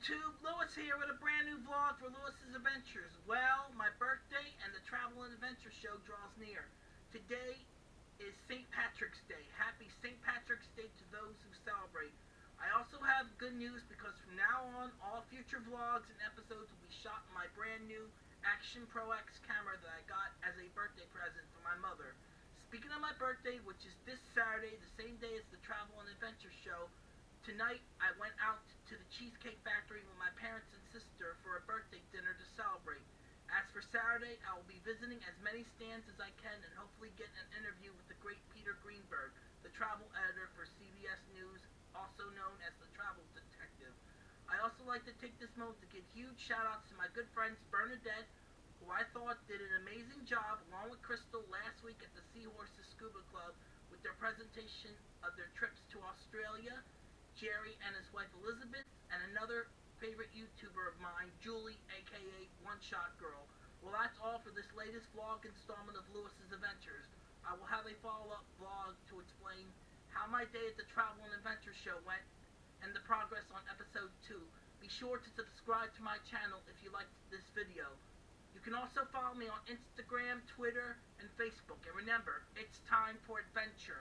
YouTube, Lewis here with a brand new vlog for Lewis's Adventures. Well, my birthday and the Travel and Adventure Show draws near. Today is St. Patrick's Day. Happy St. Patrick's Day to those who celebrate. I also have good news because from now on, all future vlogs and episodes will be shot in my brand new Action Pro X camera that I got as a birthday present for my mother. Speaking of my birthday, which is this Saturday, the same day as the Travel and Adventure Show, Tonight, I went out to the Cheesecake Factory with my parents and sister for a birthday dinner to celebrate. As for Saturday, I will be visiting as many stands as I can and hopefully get an interview with the great Peter Greenberg, the travel editor for CBS News, also known as the Travel Detective. I also like to take this moment to give huge shout outs to my good friends Bernadette, who I thought did an amazing job along with Crystal last week at the Seahorses Scuba Club with their presentation of their trips to Australia, Jerry and his wife Elizabeth, and another favorite YouTuber of mine, Julie, aka One Shot Girl. Well, that's all for this latest vlog installment of Lewis's Adventures. I will have a follow-up vlog to explain how my day at the Travel and Adventure Show went and the progress on episode 2. Be sure to subscribe to my channel if you liked this video. You can also follow me on Instagram, Twitter, and Facebook. And remember, it's time for adventure.